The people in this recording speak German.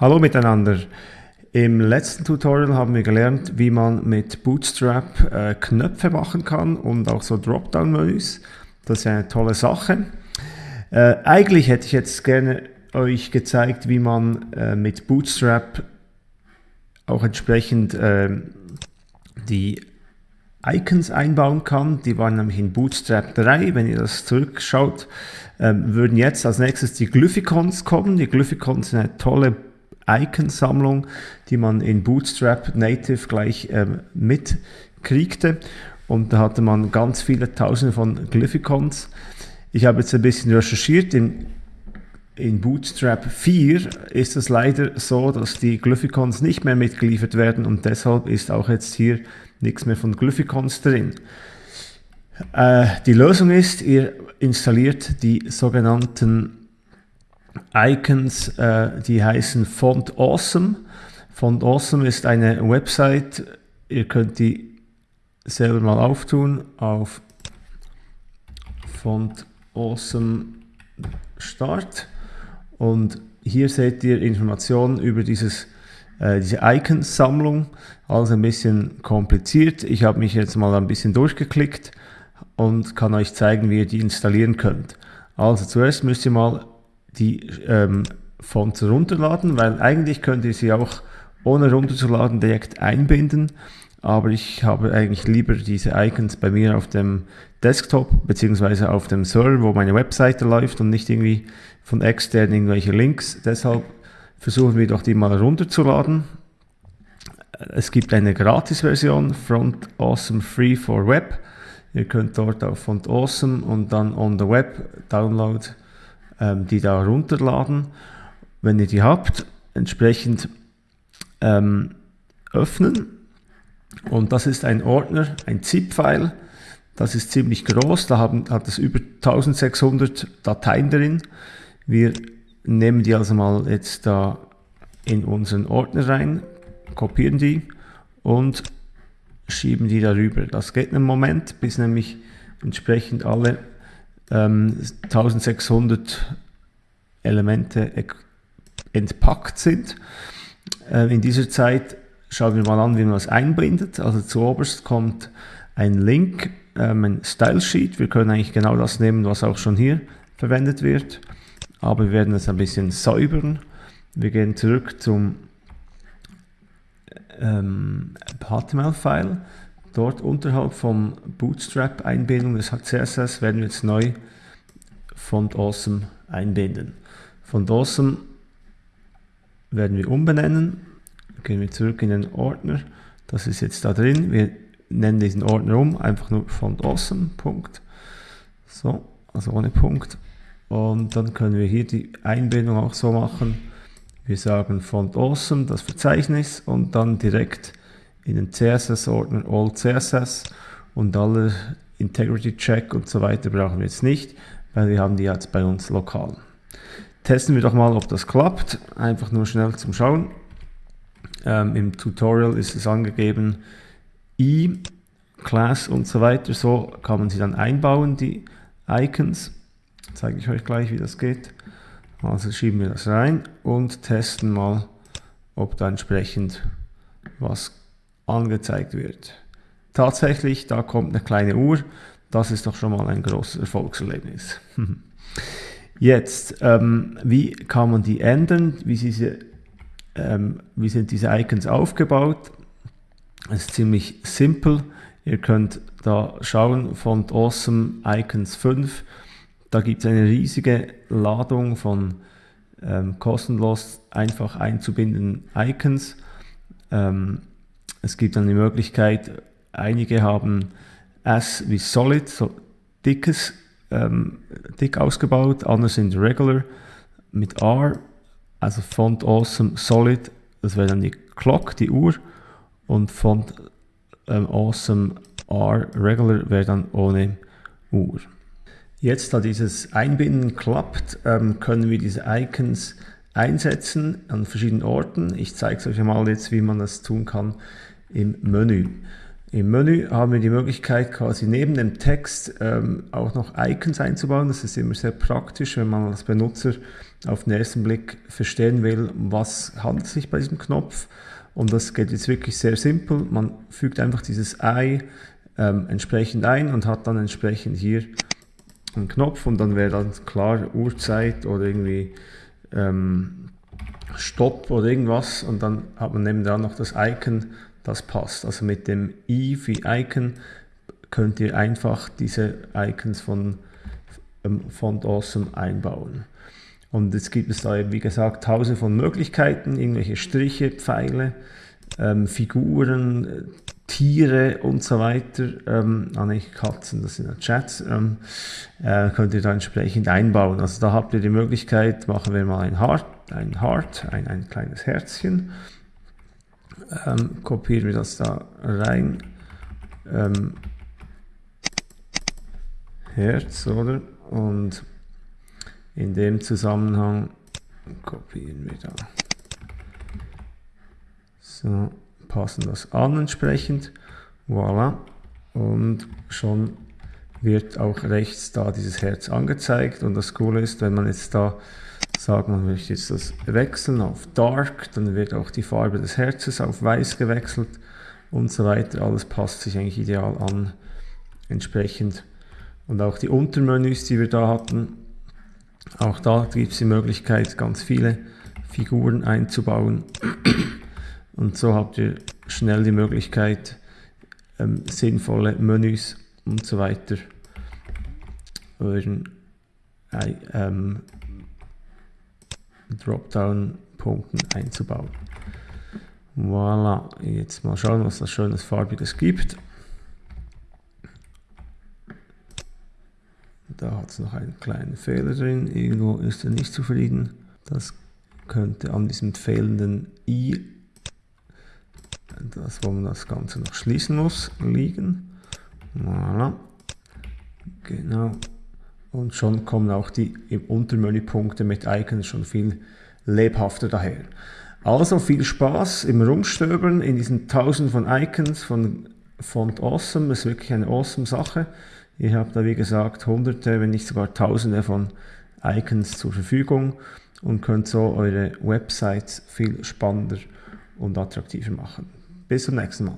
Hallo miteinander. Im letzten Tutorial haben wir gelernt, wie man mit Bootstrap äh, Knöpfe machen kann und auch so Dropdown-Menüs. Das ist eine tolle Sache. Äh, eigentlich hätte ich jetzt gerne euch gezeigt, wie man äh, mit Bootstrap auch entsprechend ähm, die Icons einbauen kann. Die waren nämlich in Bootstrap 3. Wenn ihr das zurückschaut, ähm, würden jetzt als nächstes die Glyphicons kommen. Die Glyphicons sind eine tolle Icon-Sammlung, die man in Bootstrap Native gleich ähm, mitkriegte. Und da hatte man ganz viele Tausende von Glyphicons. Ich habe jetzt ein bisschen recherchiert. In, in Bootstrap 4 ist es leider so, dass die Glyphicons nicht mehr mitgeliefert werden und deshalb ist auch jetzt hier nichts mehr von Glyphicons drin. Äh, die Lösung ist, ihr installiert die sogenannten Icons, äh, die heißen Font Awesome. Font Awesome ist eine Website, ihr könnt die selber mal auftun auf Font Awesome Start und hier seht ihr Informationen über dieses, äh, diese Icons-Sammlung, alles ein bisschen kompliziert. Ich habe mich jetzt mal ein bisschen durchgeklickt und kann euch zeigen, wie ihr die installieren könnt. Also zuerst müsst ihr mal die ähm, Fonts runterladen, weil eigentlich könnt ihr sie auch ohne runterzuladen direkt einbinden, aber ich habe eigentlich lieber diese Icons bei mir auf dem Desktop beziehungsweise auf dem Server, wo meine Webseite läuft und nicht irgendwie von extern irgendwelche Links. Deshalb versuchen wir doch die mal runterzuladen. Es gibt eine Gratis-Version, Front Awesome Free for Web. Ihr könnt dort auf Font Awesome und dann on the Web Download ähm, die da runterladen. Wenn ihr die habt, entsprechend ähm, öffnen. Und das ist ein Ordner, ein ZIP-File. Das ist ziemlich groß, da haben, hat es über 1600 Dateien drin. Wir nehmen die also mal jetzt da in unseren Ordner rein, kopieren die und schieben die darüber. Das geht einen Moment, bis nämlich entsprechend alle ähm, 1600 Elemente entpackt sind. Äh, in dieser Zeit schauen wir mal an, wie man das einbindet. Also zuoberst kommt ein Link, ähm, ein Style Sheet. Wir können eigentlich genau das nehmen, was auch schon hier verwendet wird. Aber wir werden es ein bisschen säubern. Wir gehen zurück zum ähm, HTML-File Dort unterhalb vom Bootstrap-Einbindung des CSS werden wir jetzt neu Font Awesome einbinden. Font Awesome werden wir umbenennen. Gehen wir zurück in den Ordner. Das ist jetzt da drin. Wir nennen diesen Ordner um, einfach nur Font Awesome. Punkt. So, also ohne Punkt. Und dann können wir hier die Einbindung auch so machen. Wir sagen Font Awesome, das Verzeichnis und dann direkt in den CSS-Ordner All CSS und alle Integrity Check und so weiter brauchen wir jetzt nicht, weil wir haben die jetzt bei uns lokal. Testen wir doch mal, ob das klappt. Einfach nur schnell zum Schauen. Ähm, Im Tutorial ist es angegeben, i, Class und so weiter. So kann man sie dann einbauen, die Icons. Zeige ich euch gleich, wie das geht. Also schieben wir das rein und testen mal, ob da entsprechend was angezeigt wird. Tatsächlich, da kommt eine kleine Uhr. Das ist doch schon mal ein großes Erfolgserlebnis. Jetzt, ähm, wie kann man die ändern? Wie, diese, ähm, wie sind diese Icons aufgebaut? Es ist ziemlich simpel. Ihr könnt da schauen, Font Awesome Icons 5. Da gibt es eine riesige Ladung von ähm, kostenlos einfach einzubindenden Icons. Ähm, es gibt dann die Möglichkeit, einige haben S wie Solid, so dickes, ähm, dick ausgebaut, andere sind Regular mit R, also Font Awesome Solid, das wäre dann die Clock, die Uhr, und Font ähm, Awesome R Regular wäre dann ohne Uhr. Jetzt, da dieses Einbinden klappt, ähm, können wir diese Icons einsetzen an verschiedenen Orten. Ich zeige es euch mal jetzt, wie man das tun kann im Menü. Im Menü haben wir die Möglichkeit, quasi neben dem Text ähm, auch noch Icons einzubauen. Das ist immer sehr praktisch, wenn man als Benutzer auf den ersten Blick verstehen will, was handelt sich bei diesem Knopf. Und das geht jetzt wirklich sehr simpel. Man fügt einfach dieses Ei ähm, entsprechend ein und hat dann entsprechend hier einen Knopf und dann wäre dann klar Uhrzeit oder irgendwie ähm, Stopp oder irgendwas und dann hat man nebenan noch das Icon, das passt. Also mit dem i wie Icon könnt ihr einfach diese Icons von ähm, Font Awesome einbauen. Und jetzt gibt es da, wie gesagt, tausende von Möglichkeiten, irgendwelche Striche, Pfeile, ähm, Figuren, Tiere und so weiter. Ähm, ah, nicht Katzen, das sind ja Chats. Ähm, äh, könnt ihr da entsprechend einbauen. Also da habt ihr die Möglichkeit, machen wir mal ein Heart, ein Heart, ein, ein kleines Herzchen. Ähm, kopieren wir das da rein. Ähm, Herz, oder? Und in dem Zusammenhang kopieren wir da. So, passen das an entsprechend. Voilà. Und schon wird auch rechts da dieses Herz angezeigt. Und das Coole ist, wenn man jetzt da sagt, man möchte jetzt das wechseln auf Dark, dann wird auch die Farbe des Herzes auf Weiß gewechselt und so weiter. Alles passt sich eigentlich ideal an entsprechend. Und auch die Untermenüs, die wir da hatten, auch da gibt es die Möglichkeit, ganz viele Figuren einzubauen. Und so habt ihr schnell die Möglichkeit, ähm, sinnvolle Menüs und so weiter euren äh, ähm, Dropdown-Punkten einzubauen. Voilà, jetzt mal schauen, was das schönes farbiges gibt. Da hat es noch einen kleinen Fehler drin. Irgendwo ist er nicht zufrieden. Das könnte an diesem fehlenden i, das wo man das Ganze noch schließen muss, liegen. Voilà. Genau. Und schon kommen auch die Untermenüpunkte mit Icons schon viel lebhafter daher. Also viel Spaß im Rumstöbern in diesen tausend von Icons von Font Awesome. Das ist wirklich eine awesome Sache. Ihr habt da wie gesagt hunderte, wenn nicht sogar tausende von Icons zur Verfügung und könnt so eure Websites viel spannender und attraktiver machen. Bis zum nächsten Mal.